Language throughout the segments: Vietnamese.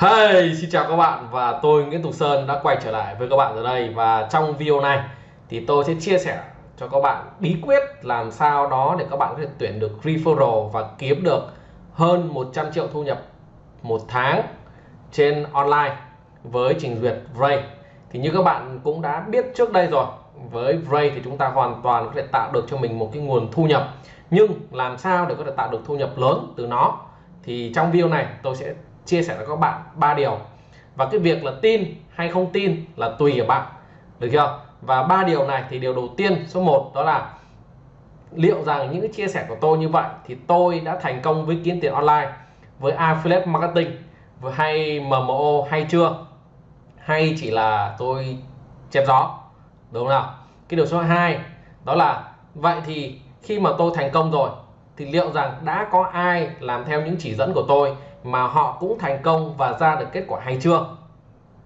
Hey, xin chào các bạn và tôi Nguyễn Tùng Sơn đã quay trở lại với các bạn ở đây và trong video này thì tôi sẽ chia sẻ cho các bạn bí quyết làm sao đó để các bạn có thể tuyển được referral và kiếm được hơn 100 triệu thu nhập một tháng trên online với trình duyệt Ray thì như các bạn cũng đã biết trước đây rồi với Ray thì chúng ta hoàn toàn có thể tạo được cho mình một cái nguồn thu nhập. Nhưng làm sao để có thể tạo được thu nhập lớn từ nó? Thì trong video này tôi sẽ chia sẻ với các bạn ba điều. Và cái việc là tin hay không tin là tùy ở bạn, được chưa? Và ba điều này thì điều đầu tiên, số 1 đó là liệu rằng những cái chia sẻ của tôi như vậy thì tôi đã thành công với kiếm tiền online, với affiliate marketing hay MMO hay chưa? Hay chỉ là tôi chém gió, đúng không nào? Cái điều số 2 đó là vậy thì khi mà tôi thành công rồi thì liệu rằng đã có ai làm theo những chỉ dẫn của tôi mà họ cũng thành công và ra được kết quả hay chưa?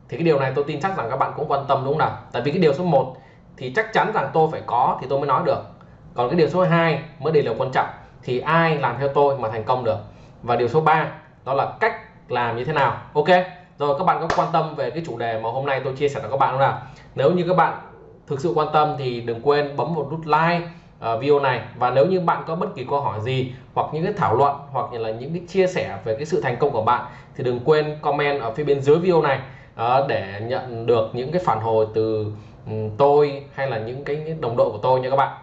Thì cái điều này tôi tin chắc rằng các bạn cũng quan tâm, đúng không nào? Tại vì cái điều số 1 thì chắc chắn rằng tôi phải có thì tôi mới nói được. Còn cái điều số 2 mới đây là quan trọng thì ai làm theo tôi mà thành công được? Và điều số 3 đó là cách làm như thế nào? Ok, rồi các bạn có quan tâm về cái chủ đề mà hôm nay tôi chia sẻ cho các bạn không nào? Nếu như các bạn thực sự quan tâm thì đừng quên bấm một nút like uh, video này. Và nếu như bạn có bất kỳ câu hỏi gì hoặc những cái thảo luận hoặc là những cái chia sẻ về cái sự thành công của bạn thì đừng quên comment ở phía bên dưới video này uh, để nhận được những cái phản hồi từ um, tôi hay là những cái đồng đội của tôi nha các bạn.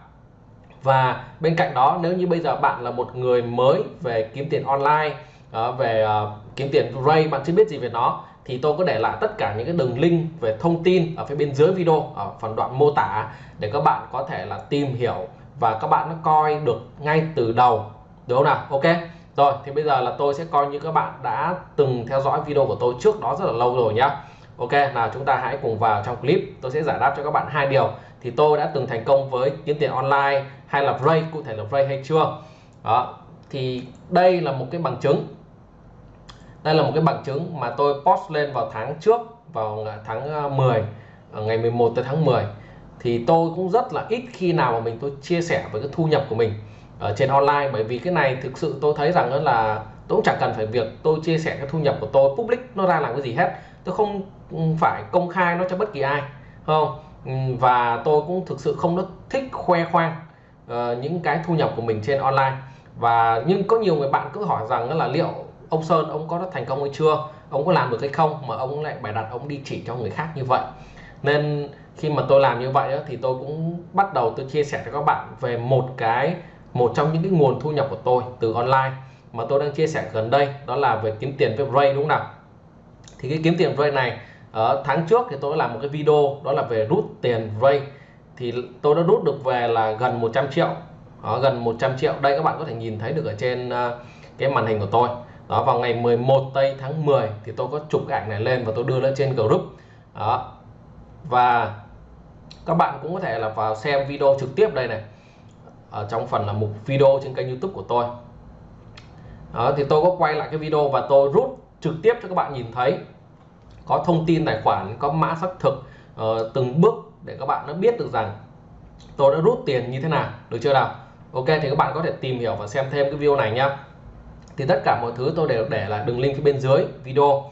Và bên cạnh đó nếu như bây giờ bạn là một người mới về kiếm tiền online uh, về uh, kiếm tiền Ray bạn chưa biết gì về nó thì tôi có để lại tất cả những cái đường link về thông tin ở phía bên dưới video ở phần đoạn mô tả để các bạn có thể là tìm hiểu và các bạn nó coi được ngay từ đầu, đúng không nào? Ok. Rồi, thì bây giờ là tôi sẽ coi như các bạn đã từng theo dõi video của tôi trước đó rất là lâu rồi nhá. Ok, nào chúng ta hãy cùng vào trong clip. Tôi sẽ giải đáp cho các bạn hai điều. Thì tôi đã từng thành công với kiếm tiền online hay là Ray, cụ thể là Ray hay chưa? Đó. Thì đây là một cái bằng chứng. Đây là một cái bằng chứng mà tôi post lên vào tháng trước, vào tháng ờ, 10 ờ, ngày 11 tới tháng 10 thì tôi cũng rất là ít khi nào mà mình tôi chia sẻ với cái thu nhập của mình ở trên online. Bởi vì cái này thực sự tôi thấy rằng là tôi cũng chẳng cần phải việc tôi chia sẻ cái thu nhập của tôi public nó ra làm cái gì hết. Tôi không ừ, phải công khai nó cho bất kỳ ai không? Ừ, và tôi cũng thực sự không rất thích khoe khoang uh, những cái thu nhập của mình trên online. Và nhưng có nhiều người bạn cứ hỏi rằng là liệu ông Sơn ông có thành công hay chưa? Ông có làm được hay không? Mà ông lại bày đặt ông đi chỉ cho người khác như vậy. Nên khi mà tôi làm như vậy đó, thì tôi cũng bắt đầu tôi chia sẻ cho các bạn về một cái một trong những cái nguồn thu nhập của tôi từ online mà tôi đang chia sẻ gần đây đó là về kiếm tiền với Ray đúng không nào? Thì cái kiếm tiền Ray này ở tháng trước thì tôi đã làm một cái video đó là về rút tiền Ray. Thì tôi đã rút được về là gần 100 triệu. Đó, gần 100 triệu. Đây các bạn có thể nhìn thấy được ở trên ờ, cái màn hình của tôi. Đó vào ngày 11 tây tháng 10 thì tôi có chụp cái ảnh này lên và tôi đưa lên trên group. Đó và các bạn cũng có thể là vào xem video trực tiếp đây này. Ở trong phần là mục video trên kênh youtube của tôi. Đó, thì tôi có quay lại cái video và tôi rút trực tiếp cho các bạn nhìn thấy. Có thông tin tài khoản có mã xác thực uh, từng bước để các bạn nó biết được rằng tôi đã rút tiền như thế nào được chưa nào? Ok thì các bạn có thể tìm hiểu và xem thêm cái video này nhá. Thì tất cả mọi thứ tôi đều để là đường link phía bên dưới video.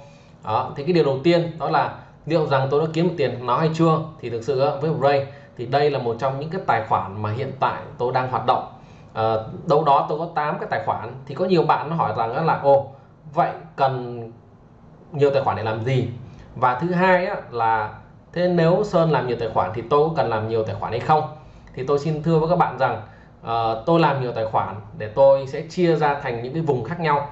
Đó thì cái điều đầu tiên đó là liệu rằng tôi đã kiếm được tiền nó hay chưa thì thực sự với Ray thì đây là một trong những cái tài khoản mà hiện tại tôi đang hoạt động. À, đâu đó tôi có 8 cái tài khoản thì có nhiều bạn nó hỏi rằng là ô vậy cần nhiều tài khoản để làm gì? Và thứ hai á, là thế nếu Sơn làm nhiều tài khoản thì tôi có cần làm nhiều tài khoản hay không? Thì tôi xin thưa với các bạn rằng uh, tôi làm nhiều tài khoản để tôi sẽ chia ra thành những cái vùng khác nhau.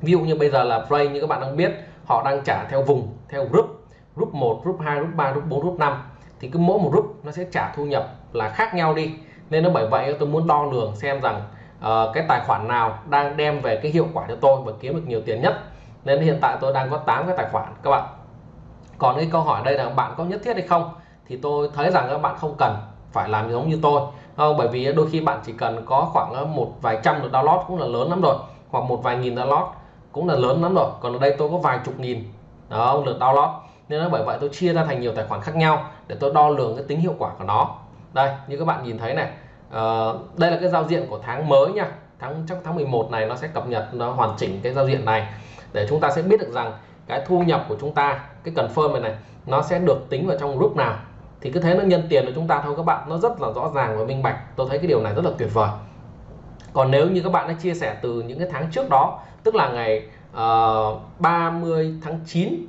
Ví dụ như bây giờ là Ray như các bạn đang biết họ đang trả theo vùng theo group group 1 group 2 group 3 group 4 group 5 thì cứ mỗi một group nó sẽ trả thu nhập là khác nhau đi. Nên nó bởi vậy tôi muốn đo lường xem rằng uh, cái tài khoản nào đang đem về cái hiệu quả cho tôi và kiếm được nhiều tiền nhất. Nên hiện tại tôi đang có 8 cái tài khoản các bạn. Còn cái câu hỏi đây là bạn có nhất thiết hay không? Thì tôi thấy rằng các bạn không cần phải làm giống như tôi. Không bởi vì đôi khi bạn chỉ cần có khoảng ờ, một vài trăm được download cũng là lớn lắm rồi. Hoặc một vài nghìn download cũng là lớn lắm rồi. Còn ở đây tôi có vài chục nghìn đó lượt download nên nó bởi vậy tôi chia ra thành nhiều tài khoản khác nhau để tôi đo lường cái tính hiệu quả của nó. Đây như các bạn nhìn thấy này uh, đây là cái giao diện của tháng mới nha. Tháng trong tháng 11 này nó sẽ cập nhật nó hoàn chỉnh cái giao diện này để chúng ta sẽ biết được rằng cái thu nhập của chúng ta cái cần confirm này này nó sẽ được tính vào trong group nào. Thì cứ thế nó nhân tiền của chúng ta thôi các bạn nó rất là rõ ràng và minh bạch. Tôi thấy cái điều này rất là tuyệt vời. Còn nếu như các bạn đã chia sẻ từ những cái tháng trước đó tức là ngày ờ, uh, 30 tháng 9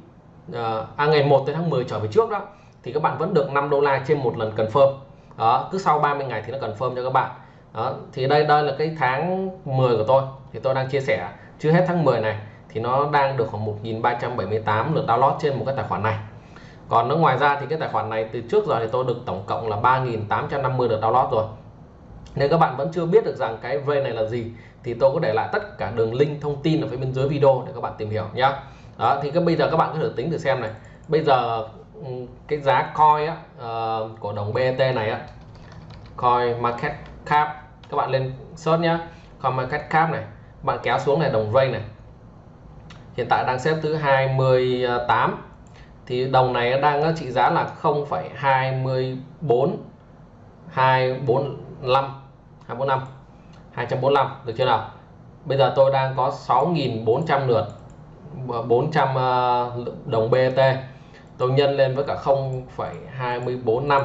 Ờ, à ngày 1 tới tháng 10 trở về trước đó, thì các bạn vẫn được 5 đô la trên một lần confirm. Đó, cứ sau 30 ngày thì nó confirm cho các bạn. Đó, thì đây đây là cái tháng 10 của tôi, thì tôi đang chia sẻ. Chưa hết tháng 10 này, thì nó đang được khoảng 1.378 lượt download trên một cái tài khoản này. Còn nó ngoài ra thì cái tài khoản này từ trước giờ thì tôi được tổng cộng là 3.850 lượt download rồi. Nếu các bạn vẫn chưa biết được rằng cái V này là gì, thì tôi có để lại tất cả đường link thông tin ở phía bên dưới video để các bạn tìm hiểu nhé đó thì cái bây giờ các bạn có thể tính thử xem này. Bây giờ ừ, cái giá coin á, uh, của đồng BET này á coin market cap các bạn lên search nhá. Coin market cap này bạn kéo xuống này đồng Ray này. Hiện tại đang xếp thứ 28 thì đồng này đang trị giá là 0,24 245 245 245 được chưa nào? Bây giờ tôi đang có 6.400 lượt. 400 ờ, đồng BT tôi nhân lên với cả 0,24 năm.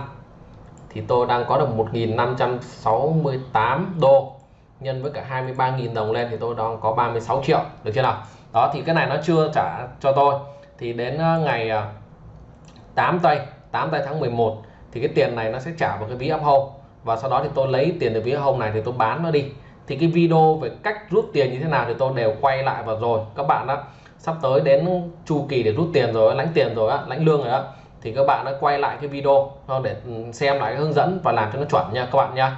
Thì tôi đang có được 1.568 đô. Nhân với cả 23.000 đồng lên thì tôi đang có 36 triệu. Được chưa nào? Đó thì cái này nó chưa trả cho tôi. Thì đến ờ, ngày ờ, 8 tây 8 tây tháng 11 thì cái tiền này nó sẽ trả vào cái ví uphold và sau đó thì tôi lấy tiền từ ví uphold này thì tôi bán nó đi. Thì cái video về cách rút tiền như thế nào thì tôi đều quay lại vào rồi. Các bạn đó sắp tới đến chu kỳ để rút tiền rồi lãnh tiền rồi á lãnh lương rồi á thì các bạn đã quay lại cái video để ừ, xem lại cái hướng dẫn và làm cho nó chuẩn nha các bạn nha.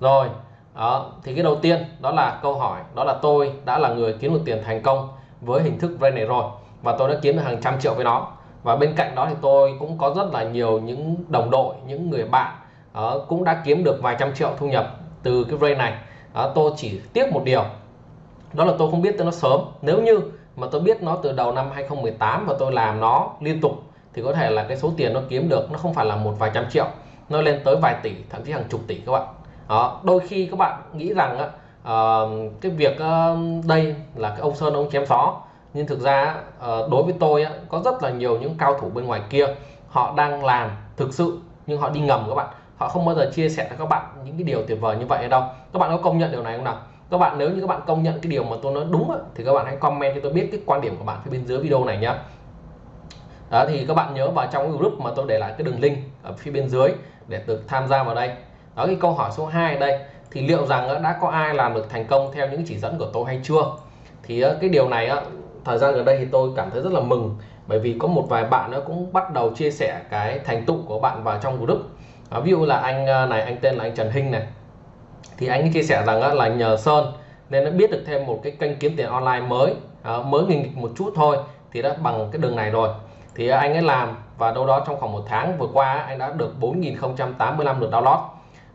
Rồi đó thì cái đầu tiên đó là câu hỏi đó là tôi đã là người kiếm được tiền thành công với hình thức vay này rồi và tôi đã kiếm được hàng trăm triệu với nó. Và bên cạnh đó thì tôi cũng có rất là nhiều những đồng đội những người bạn uh, cũng đã kiếm được vài trăm triệu thu nhập từ cái vay này. Uh, tôi chỉ tiếc một điều đó là tôi không biết tới nó sớm. Nếu như mà tôi biết nó từ đầu năm 2018 và tôi làm nó liên tục thì có thể là cái số tiền nó kiếm được nó không phải là một vài trăm triệu nó lên tới vài tỷ thậm chí hàng chục tỷ các bạn. Đó đôi khi các bạn nghĩ rằng á, uh, cái việc uh, đây là cái ông sơn ông chém gió nhưng thực ra uh, đối với tôi á, có rất là nhiều những cao thủ bên ngoài kia họ đang làm thực sự nhưng họ đi ngầm các bạn. Họ không bao giờ chia sẻ cho các bạn những cái điều tuyệt vời như vậy đâu. Các bạn có công nhận điều này không nào? Các bạn nếu như các bạn công nhận cái điều mà tôi nói đúng thì các bạn hãy comment cho tôi biết cái quan điểm của bạn phía bên dưới video này nhé đó, thì các bạn nhớ vào trong cái group mà tôi để lại cái đường link ở phía bên dưới để được tham gia vào đây. Đó, cái câu hỏi số 2 ở đây, thì liệu rằng đã có ai làm được thành công theo những chỉ dẫn của tôi hay chưa? Thì cái điều này thời gian gần đây thì tôi cảm thấy rất là mừng, bởi vì có một vài bạn nó cũng bắt đầu chia sẻ cái thành tựu của bạn vào trong group. Ví dụ là anh à, này, anh tên là anh Trần Hinh này thì anh chia sẻ rằng là nhờ Sơn nên nó biết được thêm một cái kênh kiếm tiền online mới à, mới nghịch một chút thôi, thì đã bằng cái đường này rồi. Thì anh ấy làm và đâu đó trong khoảng một tháng vừa qua anh đã được 4.085 lượt download.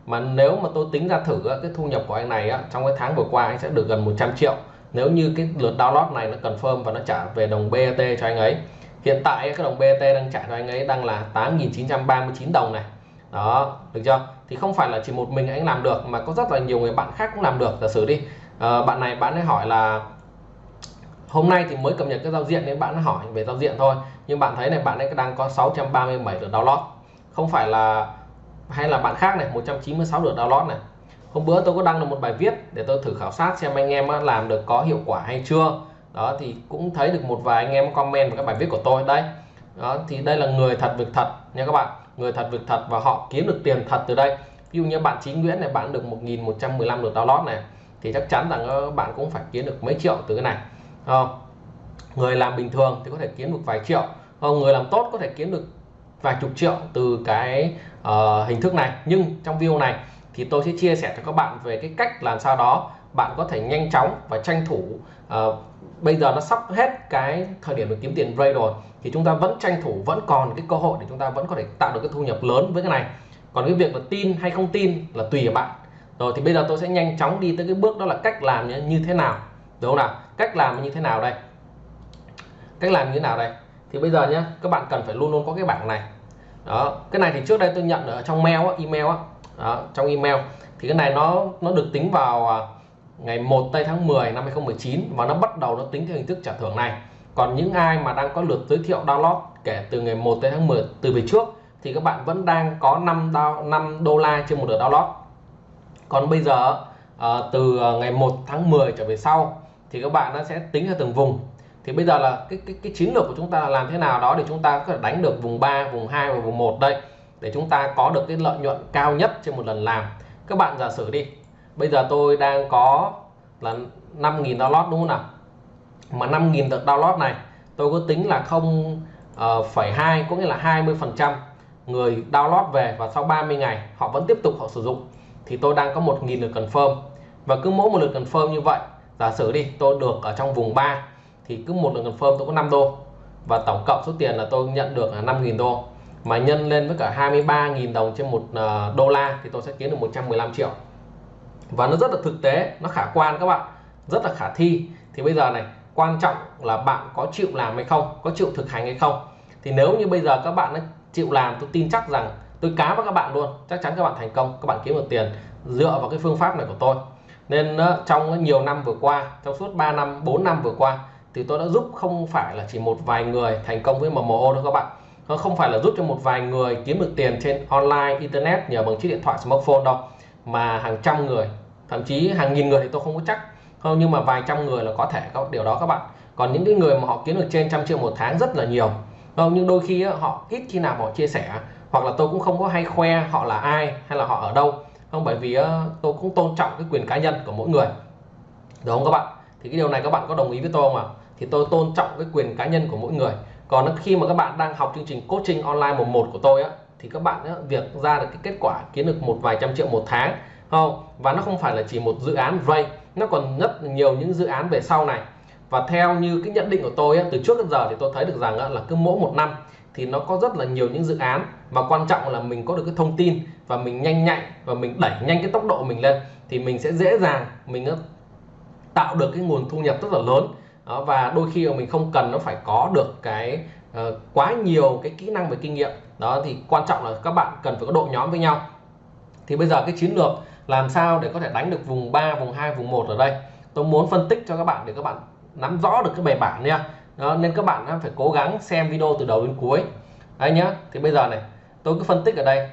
Mà nếu mà tôi tính ra thử cái thu nhập của anh này trong cái tháng vừa qua anh sẽ được gần 100 triệu. Nếu như cái lượt download này nó confirm và nó trả về đồng BAT cho anh ấy. Hiện tại cái đồng BAT đang trả cho anh ấy đang là 8.939 đồng này. Đó, được chưa? Thì không phải là chỉ một mình anh làm được mà có rất là nhiều người bạn khác cũng làm được. Giả sử đi à, bạn này bạn ấy hỏi là hôm nay thì mới cập nhật cái giao diện nên bạn ấy hỏi về giao diện thôi. Nhưng bạn thấy này bạn ấy đang có 637 lượt download. Không phải là hay là bạn khác này 196 lượt download này. Hôm bữa tôi có đăng được một bài viết để tôi thử khảo sát xem anh em làm được có hiệu quả hay chưa. Đó thì cũng thấy được một vài anh em comment vào các bài viết của tôi. Đây đó thì đây là người thật việc thật nha các bạn người thật việc thật và họ kiếm được tiền thật từ đây ví dụ như bạn Chính Nguyễn này bạn được 1.115 lượt download này thì chắc chắn rằng ờ, bạn cũng phải kiếm được mấy triệu từ cái này không? người làm bình thường thì có thể kiếm được vài triệu không? người làm tốt có thể kiếm được vài chục triệu từ cái uh, hình thức này nhưng trong video này thì tôi sẽ chia sẻ cho các bạn về cái cách làm sao đó bạn có thể nhanh chóng và tranh thủ uh, bây giờ nó sắp hết cái thời điểm để kiếm tiền Ray rồi thì chúng ta vẫn tranh thủ vẫn còn cái cơ hội để chúng ta vẫn có thể tạo được cái thu nhập lớn với cái này. Còn cái việc là tin hay không tin là tùy ở bạn. Rồi thì bây giờ tôi sẽ nhanh chóng đi tới cái bước đó là cách làm như thế nào. Đúng không nào? Cách làm như thế nào đây? Cách làm như thế nào đây? Thì bây giờ nhé các bạn cần phải luôn luôn có cái bảng này. Đó cái này thì trước đây tôi nhận ở trong mail á email á. Đó, trong email. Thì cái này nó nó được tính vào à, ngày 1 tây tháng 10 năm 2019 và nó bắt đầu nó tính theo hình thức trả thưởng này còn những ai mà đang có lượt giới thiệu download kể từ ngày 1 tới tháng 10 từ về trước thì các bạn vẫn đang có 5 đo, 5 đô la trên một lượt download. Còn bây giờ uh, từ ờ, ngày 1 tháng 10 trở về sau thì các bạn nó sẽ tính theo từng vùng. Thì bây giờ là cái cái cái chiến lược của chúng ta là làm thế nào đó để chúng ta có thể đánh được vùng 3 vùng 2 và vùng 1 đây để chúng ta có được cái lợi nhuận cao nhất trên một lần làm. Các bạn giả sử đi. Bây giờ tôi đang có là 5.000 download đúng không nào? Mà 5.000 lượt download này tôi có tính là không uh, phẩy hai có nghĩa là 20 phần trăm người download về và sau 30 ngày họ vẫn tiếp tục họ sử dụng. Thì tôi đang có 1.000 lượt confirm. Và cứ mỗi một lượt confirm như vậy giả sử đi tôi được ở trong vùng 3 thì cứ một lượt confirm tôi có 5 đô. Và tổng cộng số tiền là tôi nhận được là 5.000 đô. Mà nhân lên với cả 23.000 đồng trên một ờ, đô la thì tôi sẽ kiếm được 115 triệu. Và nó rất là thực tế nó khả quan các bạn rất là khả thi. Thì bây giờ này quan trọng là bạn có chịu làm hay không, có chịu thực hành hay không. Thì nếu như bây giờ các bạn đã chịu làm, tôi tin chắc rằng tôi cá với các bạn luôn, chắc chắn các bạn thành công, các bạn kiếm được tiền dựa vào cái phương pháp này của tôi. Nên ờ, trong nhiều năm vừa qua, trong suốt 3 năm 4 năm vừa qua thì tôi đã giúp không phải là chỉ một vài người thành công với MMO đâu các bạn. Nó không phải là giúp cho một vài người kiếm được tiền trên online, internet nhờ bằng chiếc điện thoại smartphone đâu, mà hàng trăm người, thậm chí hàng nghìn người thì tôi không có chắc không nhưng mà vài trăm người là có thể có điều đó các bạn. Còn những cái người mà họ kiếm được trên trăm triệu một tháng rất là nhiều. Không nhưng đôi khi họ ít khi nào họ chia sẻ. Hoặc là tôi cũng không có hay khoe họ là ai hay là họ ở đâu. Không bởi vì tôi cũng tôn trọng cái quyền cá nhân của mỗi người. Đúng không các bạn? Thì cái điều này các bạn có đồng ý với tôi không ạ? Thì tôi tôn trọng cái quyền cá nhân của mỗi người. Còn khi mà các bạn đang học chương trình coaching online một một của tôi á thì các bạn á, việc ra được cái kết quả kiếm được một vài trăm triệu một tháng. Không và nó không phải là chỉ một dự án vay nó còn rất nhiều những dự án về sau này. Và theo như cái nhận định của tôi từ trước đến giờ thì tôi thấy được rằng là cứ mỗi một năm thì nó có rất là nhiều những dự án. Và quan trọng là mình có được cái thông tin và mình nhanh nhạy và mình đẩy nhanh cái tốc độ mình lên thì mình sẽ dễ dàng mình tạo được cái nguồn thu nhập rất là lớn. Đó, và đôi khi mà mình không cần nó phải có được cái uh, quá nhiều cái kỹ năng về kinh nghiệm. Đó thì quan trọng là các bạn cần phải có đội nhóm với nhau. Thì bây giờ cái chiến lược làm sao để có thể đánh được vùng 3 vùng 2 vùng 1 ở đây? Tôi muốn phân tích cho các bạn để các bạn nắm rõ được cái bài bản nha. Đó, nên các bạn phải cố gắng xem video từ đầu đến cuối. Đấy nhá thì bây giờ này tôi cứ phân tích ở đây.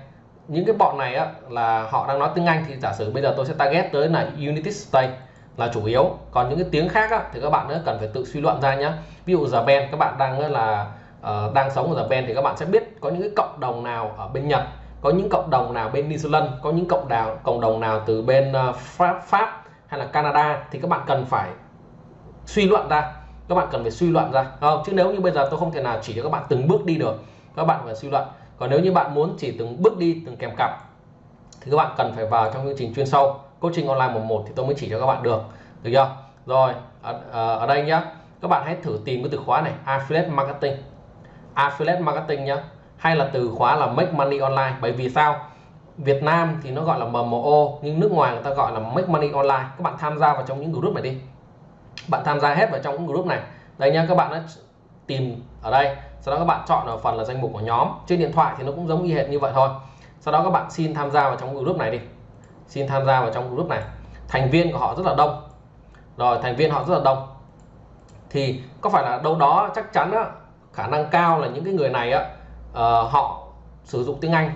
Những cái bọn này á, là họ đang nói tiếng Anh thì giả sử bây giờ tôi sẽ target tới là United States là chủ yếu. Còn những cái tiếng khác á, thì các bạn nữa cần phải tự suy luận ra nhá. ví dụ Japan Ben các bạn đang là uh, đang sống ở Japan Ben thì các bạn sẽ biết có những cái cộng đồng nào ở bên Nhật có những cộng đồng nào bên New Zealand có những cộng đồng cộng đồng nào từ bên ờ, Pháp Pháp hay là Canada thì các bạn cần phải suy luận ra. Các bạn cần phải suy luận ra không? chứ nếu như bây giờ tôi không thể nào chỉ cho các bạn từng bước đi được các bạn phải suy luận. Còn nếu như bạn muốn chỉ từng bước đi từng kèm cặp thì các bạn cần phải vào trong chương trình chuyên sâu. Coaching online một một thì tôi mới chỉ cho các bạn được được chưa? Rồi ở, ờ, ở đây nhá. Các bạn hãy thử tìm cái từ khóa này affiliate marketing. Affiliate marketing nhá hay là từ khóa là make money online. Bởi vì sao? Việt Nam thì nó gọi là MMO nhưng nước ngoài người ta gọi là make money online. Các bạn tham gia vào trong những group này đi. Bạn tham gia hết vào trong những group này. Đây nhá các bạn đã tìm ở đây. Sau đó các bạn chọn ở phần là danh mục của nhóm. Trên điện thoại thì nó cũng giống y hệt như vậy thôi. Sau đó các bạn xin tham gia vào trong group này đi. Xin tham gia vào trong group này. Thành viên của họ rất là đông. Rồi thành viên họ rất là đông. Thì có phải là đâu đó chắc chắn á, khả năng cao là những cái người này á uh, họ sử dụng tiếng Anh.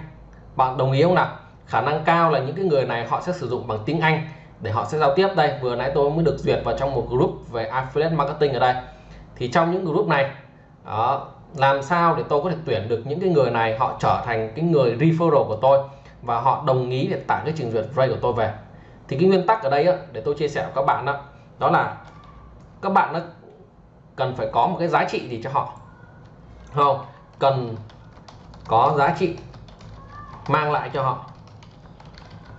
Bạn đồng ý không nào? Khả năng cao là những cái người này họ sẽ sử dụng bằng tiếng Anh để họ sẽ giao tiếp. Đây vừa nãy tôi mới được duyệt vào trong một group về affiliate marketing ở đây. Thì trong những group này đó, làm sao để tôi có thể tuyển được những cái người này họ trở thành cái người referral của tôi và họ đồng ý để tải cái trình duyệt ray của tôi về? Thì cái nguyên tắc ở đây á, để tôi chia sẻ với các bạn đó đó là các bạn nó cần phải có một cái giá trị gì cho họ? Không cần có giá trị mang lại cho họ.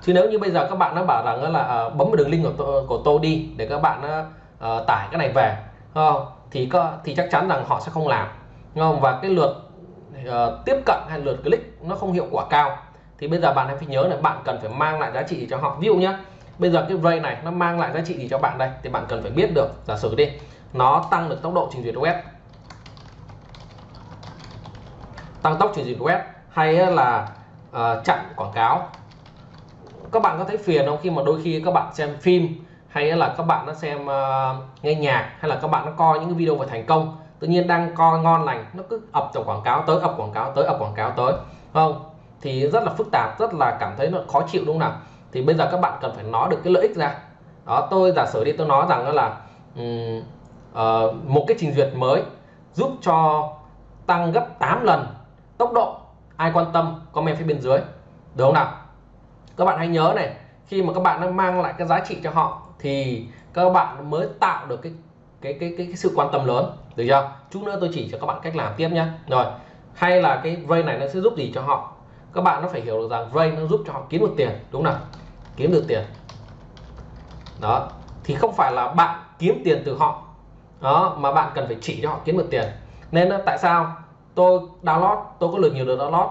Chứ nếu như bây giờ các bạn nó bảo rằng là ờ, bấm vào đường link của tôi, của tôi đi để các bạn uh, tải cái này về không? Thì có thì chắc chắn rằng họ sẽ không làm không? Và cái lượt uh, tiếp cận hay lượt click nó không hiệu quả cao. Thì bây giờ bạn hãy phải nhớ là bạn cần phải mang lại giá trị cho họ. Ví dụ nhé bây giờ cái ray này nó mang lại giá trị gì cho bạn đây? Thì bạn cần phải biết được giả sử đi nó tăng được tốc độ trình duyệt web. Tăng tốc trình duyệt web hay là uh, chặn quảng cáo. Các bạn có thấy phiền không khi mà đôi khi các bạn xem phim hay là các bạn nó xem uh, nghe nhạc hay là các bạn nó coi những cái video về thành công tự nhiên đang coi ngon lành nó cứ ập vào quảng cáo tới ập quảng cáo tới ập quảng cáo tới không? Thì rất là phức tạp rất là cảm thấy nó khó chịu đúng không nào? Thì bây giờ các bạn cần phải nói được cái lợi ích ra. Đó tôi giả sử đi tôi nói rằng là um, uh, một cái trình duyệt mới giúp cho tăng gấp 8 lần tốc độ ai quan tâm comment phía bên dưới. Được không nào? Các bạn hãy nhớ này khi mà các bạn đang mang lại cái giá trị cho họ thì các bạn mới tạo được cái cái cái cái, cái sự quan tâm lớn. Được chưa? Chút nữa tôi chỉ cho các bạn cách làm tiếp nhé rồi hay là cái ray này nó sẽ giúp gì cho họ? Các bạn nó phải hiểu được rằng ray nó giúp cho họ kiếm được tiền đúng không nào? Kiếm được tiền. Đó thì không phải là bạn kiếm tiền từ họ đó mà bạn cần phải chỉ cho họ kiếm được tiền. Nên tại sao? Tôi download tôi có lượt nhiều được download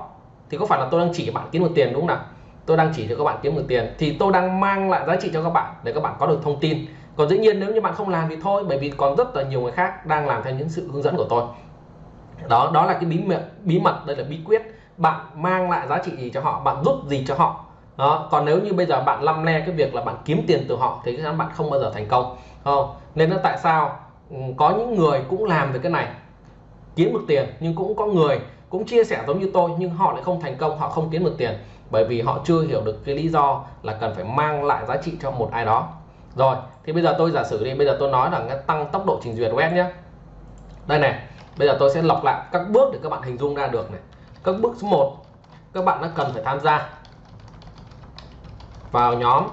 thì có phải là tôi đang chỉ cho bạn kiếm được tiền đúng không nào? Tôi đang chỉ cho các bạn kiếm được tiền. Thì tôi đang mang lại giá trị cho các bạn để các bạn có được thông tin. Còn dĩ nhiên nếu như bạn không làm thì thôi, bởi vì còn rất là nhiều người khác đang làm theo những sự hướng dẫn của tôi. Đó đó là cái bí mật bí mật, đây là bí quyết. Bạn mang lại giá trị gì cho họ, bạn giúp gì cho họ. Đó, còn nếu như bây giờ bạn lăm le cái việc là bạn kiếm tiền từ họ thì các bạn không bao giờ thành công. Không? Nên là tại sao ừ, có những người cũng làm được cái này? Kiếm được tiền nhưng cũng có người cũng chia sẻ giống như tôi nhưng họ lại không thành công, họ không kiếm được tiền. Bởi vì họ chưa hiểu được cái lý do là cần phải mang lại giá trị cho một ai đó. Rồi, thì bây giờ tôi giả sử đi, bây giờ tôi nói là tăng tốc độ trình duyệt web nhé. Đây này, bây giờ tôi sẽ lọc lại các bước để các bạn hình dung ra được này. Các bước số 1 các bạn đã cần phải tham gia vào nhóm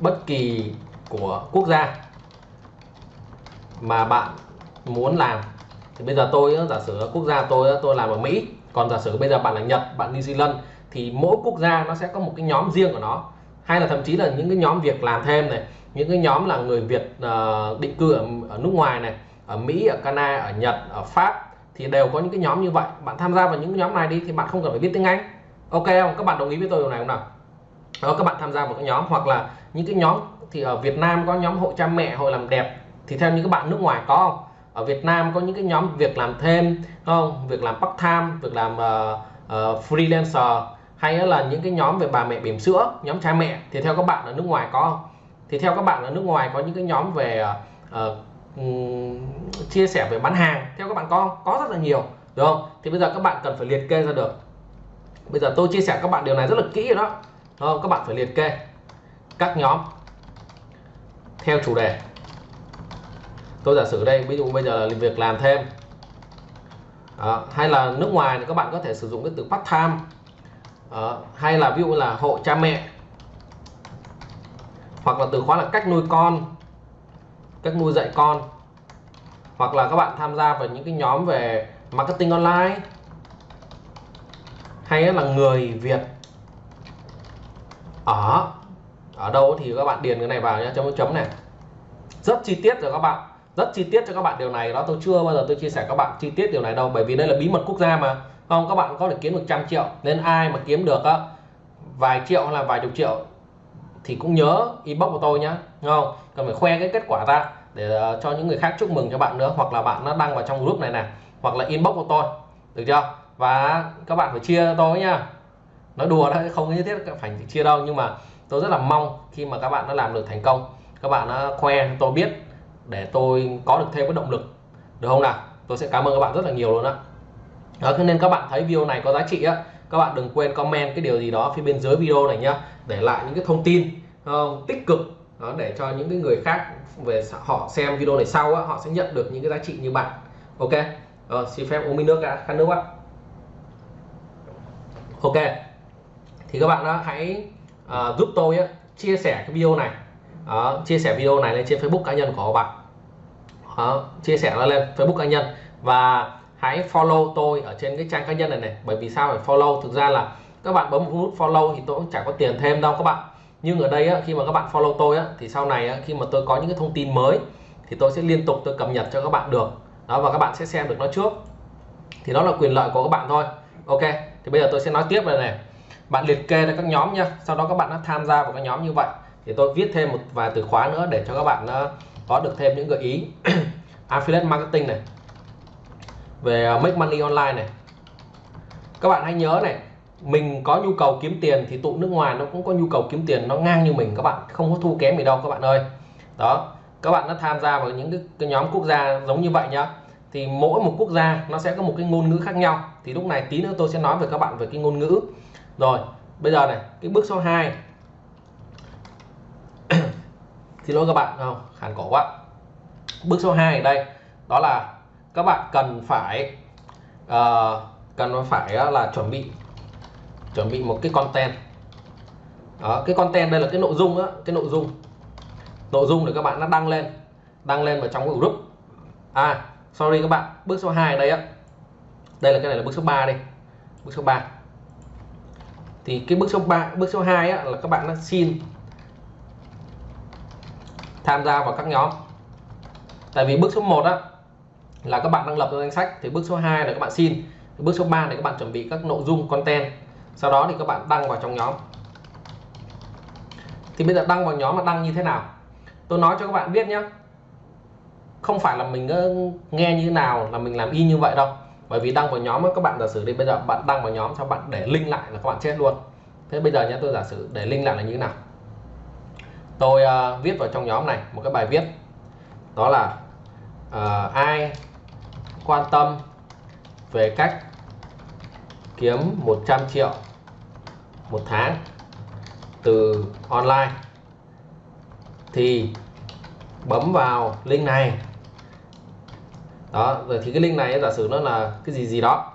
bất kỳ của quốc gia mà bạn muốn làm thì bây giờ tôi giả sử quốc gia tôi tôi làm ở Mỹ còn giả sử bây giờ bạn là Nhật bạn New Zealand thì mỗi quốc gia nó sẽ có một cái nhóm riêng của nó. Hay là thậm chí là những cái nhóm việc làm thêm này những cái nhóm là người Việt uh, định cư ở, ở nước ngoài này ở Mỹ ở Canada ở Nhật ở Pháp thì đều có những cái nhóm như vậy. Bạn tham gia vào những nhóm này đi thì bạn không cần phải biết tiếng Anh. Ok không? Các bạn đồng ý với tôi điều này không nào? Đó các bạn tham gia vào cái nhóm hoặc là những cái nhóm thì ở Việt Nam có nhóm hội cha mẹ hội làm đẹp thì theo những các bạn nước ngoài có không? Ở Việt Nam có những cái nhóm việc làm thêm không? Việc làm part time việc làm uh, uh, freelancer hay là những cái nhóm về bà mẹ bỉm sữa nhóm cha mẹ. Thì theo các bạn ở nước ngoài có không? Thì theo các bạn ở nước ngoài có những cái nhóm về uh, um, chia sẻ về bán hàng theo các bạn có không? có rất là nhiều đúng không? Thì bây giờ các bạn cần phải liệt kê ra được. Bây giờ tôi chia sẻ các bạn điều này rất là kỹ rồi đó không? các bạn phải liệt kê các nhóm theo chủ đề tôi giả sử đây ví dụ bây giờ là việc làm thêm. À, hay là nước ngoài thì các bạn có thể sử dụng cái từ part time à, hay là ví dụ là hộ cha mẹ. Hoặc là từ khóa là cách nuôi con cách nuôi dạy con. Hoặc là các bạn tham gia vào những cái nhóm về marketing online. Hay là người Việt. Ở ở đâu thì các bạn điền cái này vào nhé chấm chấm này. Rất chi tiết rồi các bạn rất chi tiết cho các bạn điều này. Đó tôi chưa bao giờ tôi chia sẻ các bạn chi tiết điều này đâu bởi vì đây là bí mật quốc gia mà. Không các bạn có thể kiếm được trăm triệu nên ai mà kiếm được á vài triệu hay là vài chục triệu thì cũng nhớ inbox của tôi nhá, không? Cần phải khoe cái kết quả ra để ờ, cho những người khác chúc mừng cho bạn nữa hoặc là bạn nó đăng vào trong group này nè hoặc là inbox của tôi. Được chưa? Và các bạn phải chia tôi nhá. Nói đùa đấy không nhất thiết phải chia đâu nhưng mà tôi rất là mong khi mà các bạn đã làm được thành công các bạn đã khoe tôi biết để tôi có được thêm cái động lực. Được không nào? Tôi sẽ cảm ơn các bạn rất là nhiều luôn đó, đó nên các bạn thấy video này có giá trị á. Các bạn đừng quên comment cái điều gì đó phía bên dưới video này nhá để lại những cái thông tin uh, tích cực đó để cho những cái người khác về họ xem video này sau á, họ sẽ nhận được những cái giá trị như bạn. Ok? Ờ, xin phép uống miếng nước đã khát nước ạ ok. Thì các bạn đó hãy uh, giúp tôi á, chia sẻ cái video này đó, chia sẻ video này lên trên Facebook cá nhân của họ bạn. Đó, chia sẻ nó lên Facebook cá nhân. Và hãy follow tôi ở trên cái trang cá nhân này này bởi vì sao phải follow? Thực ra là các bạn bấm nút follow thì tôi cũng chẳng có tiền thêm đâu các bạn. Nhưng ở đây á, khi mà các bạn follow tôi á, thì sau này á, khi mà tôi có những cái thông tin mới thì tôi sẽ liên tục tôi cập nhật cho các bạn được. Đó và các bạn sẽ xem được nó trước. Thì đó là quyền lợi của các bạn thôi. Ok thì bây giờ tôi sẽ nói tiếp này này. Bạn liệt kê ra các nhóm nha. Sau đó các bạn đã tham gia vào các nhóm như vậy thì tôi viết thêm một vài từ khóa nữa để cho các bạn ờ, có được thêm những gợi ý. Affiliate marketing này. Về ờ, make money online này. Các bạn hãy nhớ này mình có nhu cầu kiếm tiền thì tụ nước ngoài nó cũng có nhu cầu kiếm tiền nó ngang như mình các bạn không có thu kém gì đâu các bạn ơi. Đó các bạn đã tham gia vào những cái, cái nhóm quốc gia giống như vậy nhá. Thì mỗi một quốc gia nó sẽ có một cái ngôn ngữ khác nhau. Thì lúc này tí nữa tôi sẽ nói với các bạn về cái ngôn ngữ. Rồi bây giờ này cái bước số 2 xin lỗi các bạn không hàn cổ quá. Bước số 2 ở đây đó là các bạn cần phải uh, cần phải ờ, là chuẩn bị chuẩn bị một cái content. Đó, cái content đây là cái nội dung á cái nội dung. Nội dung để các bạn nó đăng lên đăng lên vào trong cái group. À sorry các bạn bước số 2 đây á. Đây là cái này là bước số 3 đây bước số 3 thì cái bước số 3 bước số 2 á, là các bạn nó xin tham gia vào các nhóm. Tại vì bước số 1 á, là các bạn đăng lập danh sách, thì bước số 2 là các bạn xin, bước số 3 là các bạn chuẩn bị các nội dung content. Sau đó thì các bạn đăng vào trong nhóm. Thì bây giờ đăng vào nhóm là đăng như thế nào? Tôi nói cho các bạn biết nhé không phải là mình ờ, nghe như thế nào là mình làm y như vậy đâu. Bởi vì đăng vào nhóm các bạn giả sử đi, bây giờ bạn đăng vào nhóm cho bạn để link lại là các bạn chết luôn. Thế bây giờ nhé tôi giả sử để link lại là như thế nào? Tôi uh, viết vào trong nhóm này một cái bài viết. Đó là uh, ai quan tâm về cách kiếm 100 triệu một tháng từ online thì bấm vào link này. Đó rồi thì cái link này giả sử nó là cái gì gì đó.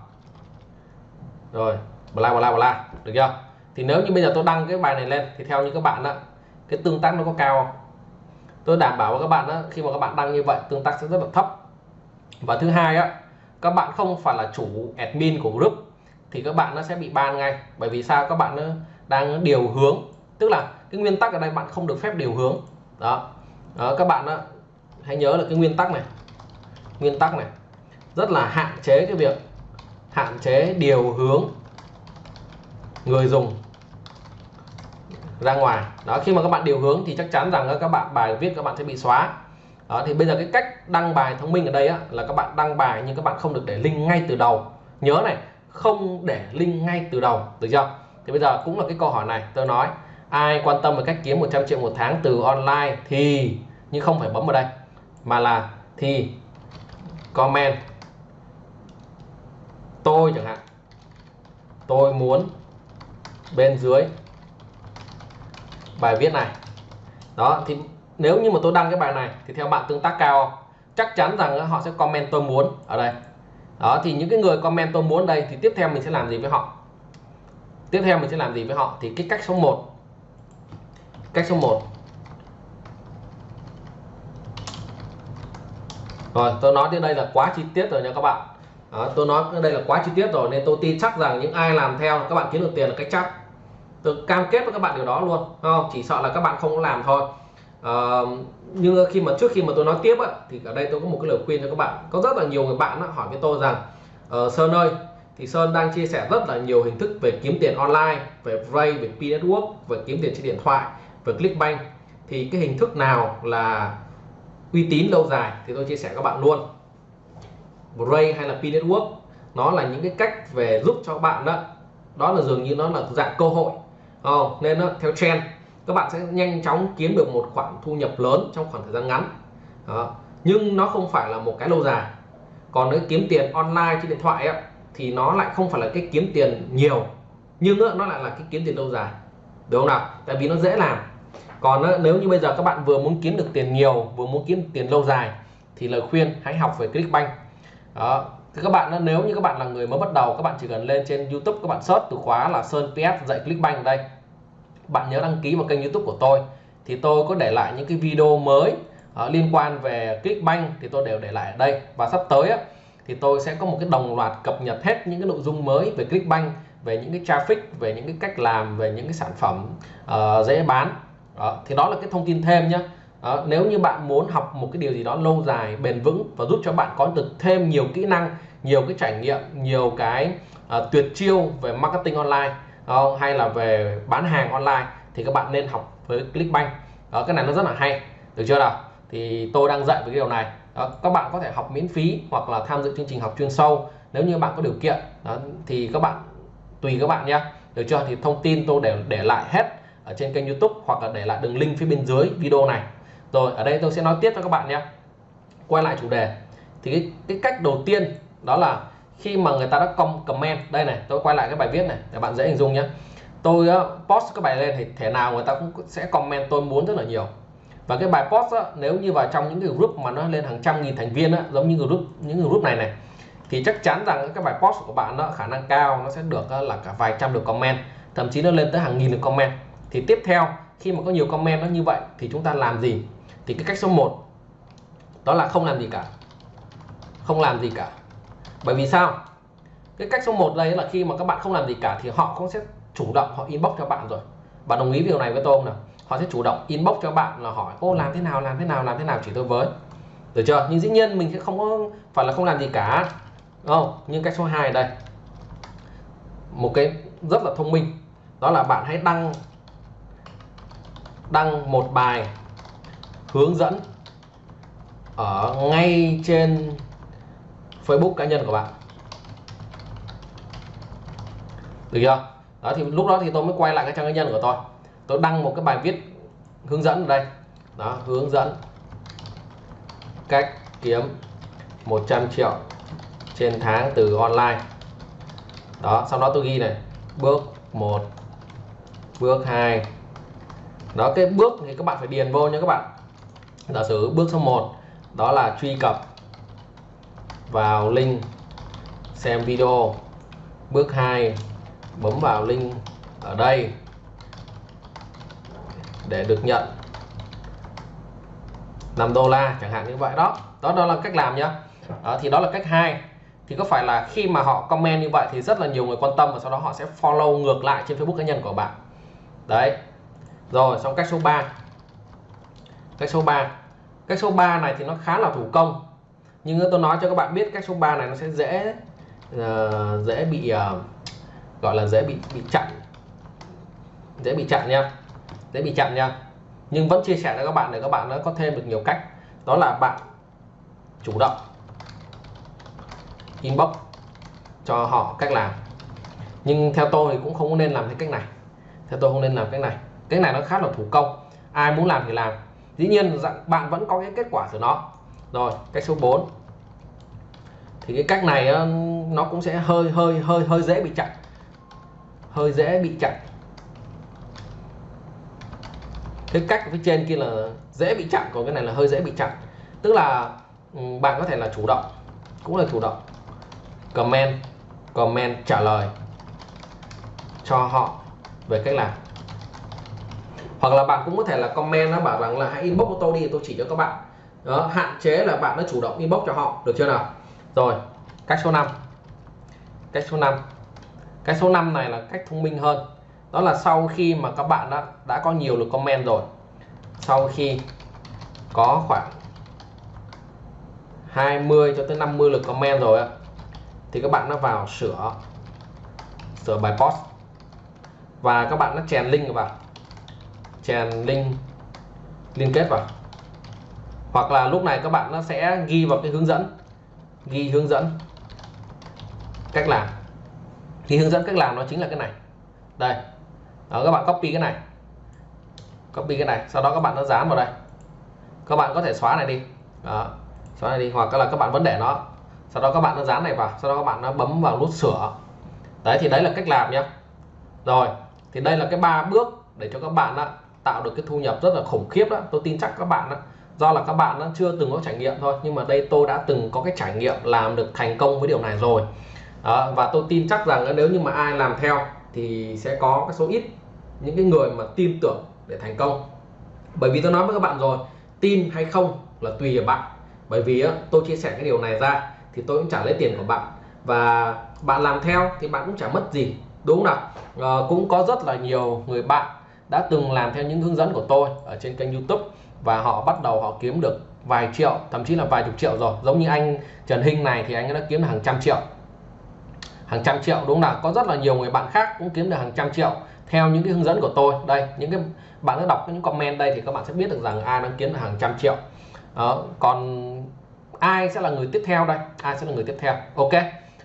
Rồi bla bla bla được chưa? Thì nếu như bây giờ tôi đăng cái bài này lên thì theo như các bạn đó cái tương tác nó có cao không? Tôi đảm bảo với các bạn đó khi mà các bạn đăng như vậy tương tác sẽ rất là thấp. Và thứ hai á các bạn không phải là chủ admin của group thì các bạn nó sẽ bị ban ngay. Bởi vì sao? Các bạn nó đang điều hướng. Tức là cái nguyên tắc ở đây bạn không được phép điều hướng. Đó, đó các bạn đó, hãy nhớ là cái nguyên tắc này. Nguyên tắc này. Rất là hạn chế cái việc hạn chế điều hướng người dùng ra ngoài. Đó khi mà các bạn điều hướng thì chắc chắn rằng các bạn bài viết các bạn sẽ bị xóa. Đó thì bây giờ cái cách đăng bài thông minh ở đây á, là các bạn đăng bài nhưng các bạn không được để link ngay từ đầu. Nhớ này không để link ngay từ đầu được chưa? Thì bây giờ cũng là cái câu hỏi này tôi nói ai quan tâm về cách kiếm 100 triệu một tháng từ online thì nhưng không phải bấm vào đây mà là thì comment. Tôi chẳng hạn tôi muốn bên dưới bài viết này. Đó thì nếu như mà tôi đăng cái bài này thì theo bạn tương tác cao chắc chắn rằng họ sẽ comment tôi muốn ở đây. Đó thì những cái người comment tôi muốn đây thì tiếp theo mình sẽ làm gì với họ? Tiếp theo mình sẽ làm gì với họ? Thì cái cách số 1 cách số 1 rồi tôi nói đến đây là quá chi tiết rồi nha các bạn. Đó, tôi nói đây là quá chi tiết rồi nên tôi tin chắc rằng những ai làm theo các bạn kiếm được tiền là cách chắc tôi cam kết với các bạn điều đó luôn không? Chỉ sợ là các bạn không làm thôi. À, nhưng khi mà trước khi mà tôi nói tiếp á, thì ở đây tôi có một cái lời khuyên cho các bạn. Có rất là nhiều người bạn á, hỏi với tôi rằng uh, Sơn ơi thì Sơn đang chia sẻ rất là nhiều hình thức về kiếm tiền online về Ray về P Network về kiếm tiền trên điện thoại về Clickbank. Thì cái hình thức nào là uy tín lâu dài? Thì tôi chia sẻ các bạn luôn. Ray hay là P Network nó là những cái cách về giúp cho bạn đó đó là dường như nó là dạng cơ hội không nên đó, theo trend các bạn sẽ nhanh chóng kiếm được một khoản thu nhập lớn trong khoảng thời gian ngắn. Đó. nhưng nó không phải là một cái lâu dài. Còn nếu kiếm tiền online trên điện thoại ấy, thì nó lại không phải là cái kiếm tiền nhiều nhưng ờ, nó lại là cái kiếm tiền lâu dài. Đúng không nào? Tại vì nó dễ làm. Còn nếu như bây giờ các bạn vừa muốn kiếm được tiền nhiều vừa muốn kiếm tiền lâu dài thì lời khuyên hãy học về Clickbank. Đó thì các bạn nếu như các bạn là người mới bắt đầu các bạn chỉ cần lên trên YouTube các bạn search từ khóa là Sơn PS dạy Clickbank ở đây. Bạn nhớ đăng ký vào kênh YouTube của tôi. Thì tôi có để lại những cái video mới uh, liên quan về Clickbank thì tôi đều để lại ở đây. Và sắp tới á, thì tôi sẽ có một cái đồng loạt cập nhật hết những cái nội dung mới về Clickbank về những cái traffic về những cái cách làm về những cái sản phẩm uh, dễ bán. Đó. thì đó là cái thông tin thêm nhé đó. nếu như bạn muốn học một cái điều gì đó lâu dài bền vững và giúp cho bạn có được thêm nhiều kỹ năng nhiều cái trải nghiệm nhiều cái uh, tuyệt chiêu về marketing online đó, hay là về bán hàng online thì các bạn nên học với Clickbank. Đó, cái này nó rất là hay được chưa nào? Thì tôi đang dạy về cái điều này. Đó, các bạn có thể học miễn phí hoặc là tham dự chương trình học chuyên sâu nếu như bạn có điều kiện. Đó, thì các bạn tùy các bạn nhé được chưa? Thì thông tin tôi để để lại hết ở trên kênh YouTube hoặc là để lại đường link phía bên dưới video này rồi ở đây tôi sẽ nói tiếp cho các bạn nhé. Quay lại chủ đề. Thì cái, cái cách đầu tiên đó là khi mà người ta đã comment đây này tôi quay lại cái bài viết này để bạn dễ hình dung nhé. Tôi uh, post cái bài lên thì thể nào người ta cũng sẽ comment tôi muốn rất là nhiều. Và cái bài post á, nếu như vào trong những cái group mà nó lên hàng trăm nghìn thành viên á, giống như group những group này này thì chắc chắn rằng cái bài post của bạn nó khả năng cao nó sẽ được ờ, là cả vài trăm lượt comment thậm chí nó lên tới hàng nghìn lượt comment. Thì tiếp theo khi mà có nhiều comment nó như vậy thì chúng ta làm gì? Thì cái cách số 1 đó là không làm gì cả. Không làm gì cả. Bởi vì sao? Cái cách số 1 đây là khi mà các bạn không làm gì cả thì họ cũng sẽ chủ động, họ inbox cho bạn rồi. Bạn đồng ý điều này với tôi không nào? Họ sẽ chủ động inbox cho bạn là hỏi, ô, làm thế nào, làm thế nào, làm thế nào chỉ tôi với. Được chưa? Nhưng dĩ nhiên mình sẽ không có phải là không làm gì cả. Đúng không? Nhưng cách số 2 đây. Một cái rất là thông minh. Đó là bạn hãy đăng đăng một bài hướng dẫn ở ngay trên Facebook cá nhân của bạn. Được chưa? Đó, thì lúc đó thì tôi mới quay lại cái trang cá nhân của tôi. Tôi đăng một cái bài viết hướng dẫn ở đây. Đó, hướng dẫn cách kiếm 100 triệu trên tháng từ online. Đó, sau đó tôi ghi này, bước 1 bước 2 đó, cái bước thì các bạn phải điền vô nha các bạn giả sử bước số 1 đó là truy cập vào link xem video. Bước 2 bấm vào link ở đây để được nhận 5 đô la chẳng hạn như vậy đó. Đó đó là cách làm nhá. Đó, thì đó là cách hai. Thì có phải là khi mà họ comment như vậy thì rất là nhiều người quan tâm và sau đó họ sẽ follow ngược lại trên Facebook cá nhân của bạn. Đấy. Rồi xong cách số 3 cách số 3 cách số 3 này thì nó khá là thủ công. Nhưng tôi nói cho các bạn biết cách số 3 này nó sẽ dễ uh, dễ bị uh, gọi là dễ bị bị chặn. Dễ bị chặn nha. Dễ bị chặn nha. Nhưng vẫn chia sẻ cho các bạn để các bạn nó có thêm được nhiều cách. Đó là bạn chủ động inbox cho họ cách làm. Nhưng theo tôi thì cũng không nên làm cái cách này. Theo tôi không nên làm cách này. Cái này nó khá là thủ công. Ai muốn làm thì làm dĩ nhiên bạn vẫn có cái kết quả của nó. Rồi, cách số 4 thì cái cách này ờ, nó cũng sẽ hơi hơi hơi hơi dễ bị chặn. Hơi dễ bị chặn. Cái cách phía trên kia là dễ bị chặn, còn cái này là hơi dễ bị chặn. Tức là ừ, bạn có thể là chủ động, cũng là chủ động, comment comment trả lời cho họ về cách làm hoặc là bạn cũng có thể là comment nó bảo rằng là hãy inbox của tôi đi, tôi chỉ cho các bạn. Đó, hạn chế là bạn nó chủ động inbox cho họ, được chưa nào? Rồi, cách số 5 cách số 5 cái số 5 này là cách thông minh hơn. Đó là sau khi mà các bạn đã đã có nhiều lượt comment rồi. Sau khi có khoảng 20 cho tới 50 lượt comment rồi thì các bạn nó vào sửa sửa bài post. Và các bạn nó chèn link vào chèn link liên kết vào. Hoặc là lúc này các bạn nó sẽ ghi vào cái hướng dẫn ghi hướng dẫn cách làm. Thì hướng dẫn cách làm nó chính là cái này. Đây đó, các bạn copy cái này. Copy cái này sau đó các bạn nó dán vào đây. Các bạn có thể xóa này đi. Đó, xóa này đi. Hoặc là các bạn vẫn để nó. Sau đó các bạn nó dán này vào. Sau đó các bạn nó bấm vào nút sửa. Đấy thì đấy là cách làm nhé rồi thì đây là cái ba bước để cho các bạn đó, tạo được cái thu nhập rất là khủng khiếp đó. Tôi tin chắc các bạn đó, do là các bạn nó chưa từng có trải nghiệm thôi nhưng mà đây tôi đã từng có cái trải nghiệm làm được thành công với điều này rồi. Đó, và tôi tin chắc rằng nếu như mà ai làm theo thì sẽ có cái số ít những cái người mà tin tưởng để thành công. Bởi vì tôi nói với các bạn rồi tin hay không là tùy ở bạn. Bởi vì tôi chia sẻ cái điều này ra thì tôi cũng trả lấy tiền của bạn. Và bạn làm theo thì bạn cũng chẳng mất gì đúng không nào? À, cũng có rất là nhiều người bạn đã từng làm theo những hướng dẫn của tôi ở trên kênh YouTube và họ bắt đầu họ kiếm được vài triệu thậm chí là vài chục triệu rồi. Giống như anh Trần Hinh này thì anh đã kiếm được hàng trăm triệu. Hàng trăm triệu đúng không nào? Có rất là nhiều người bạn khác cũng kiếm được hàng trăm triệu theo những cái hướng dẫn của tôi. Đây những cái bạn đã đọc những comment đây thì các bạn sẽ biết được rằng ai đang kiếm được hàng trăm triệu. Đó. còn ai sẽ là người tiếp theo đây? Ai sẽ là người tiếp theo? Ok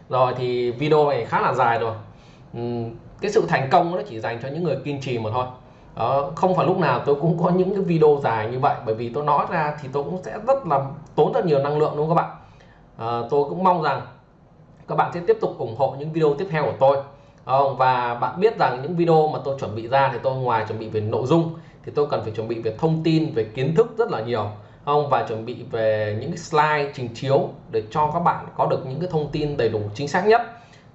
rồi thì video này khá là dài rồi. Uhm, cái sự thành công nó chỉ dành cho những người kiên trì mà thôi. Ờ, không phải lúc nào tôi cũng có những cái video dài như vậy bởi vì tôi nói ra thì tôi cũng sẽ rất là tốn rất nhiều năng lượng đúng không các bạn? À, tôi cũng mong rằng các bạn sẽ tiếp tục ủng hộ những video tiếp theo của tôi. Ờ, và bạn biết rằng những video mà tôi chuẩn bị ra thì tôi ngoài chuẩn bị về nội dung thì tôi cần phải chuẩn bị về thông tin về kiến thức rất là nhiều. Không và chuẩn bị về những cái slide trình chiếu để cho các bạn có được những cái thông tin đầy đủ chính xác nhất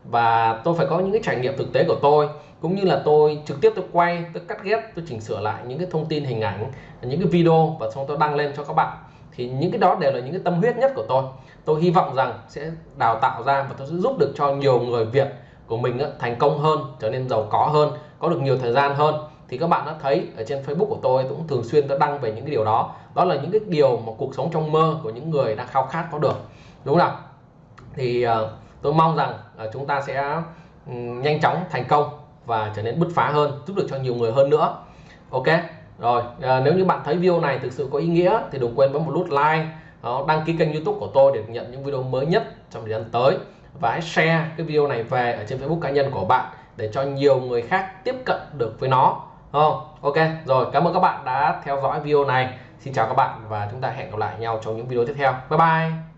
và tôi phải có những cái trải nghiệm thực tế của tôi cũng như là tôi trực tiếp tôi quay tôi cắt ghép tôi chỉnh sửa lại những cái thông tin hình ảnh những cái video và xong tôi đăng lên cho các bạn. Thì những cái đó đều là những cái tâm huyết nhất của tôi. Tôi hy vọng rằng sẽ đào tạo ra và tôi sẽ giúp được cho nhiều người Việt của mình thành công hơn trở nên giàu có hơn có được nhiều thời gian hơn. Thì các bạn đã thấy ở trên Facebook của tôi tôi cũng thường xuyên tôi đăng về những cái điều đó. Đó là những cái điều mà cuộc sống trong mơ của những người đang khao khát có được. Đúng không thì uh, tôi mong rằng uh, chúng ta sẽ um, nhanh chóng thành công và trở nên bứt phá hơn giúp được cho nhiều người hơn nữa. Ok rồi à, nếu như bạn thấy video này thực sự có ý nghĩa thì đừng quên bấm một nút like đó, đăng ký kênh youtube của tôi để nhận những video mới nhất trong thời gian tới. Và hãy share cái video này về ở trên facebook cá nhân của bạn để cho nhiều người khác tiếp cận được với nó. Không? Ok rồi cảm ơn các bạn đã theo dõi video này. Xin chào các bạn và chúng ta hẹn gặp lại nhau trong những video tiếp theo. Bye bye!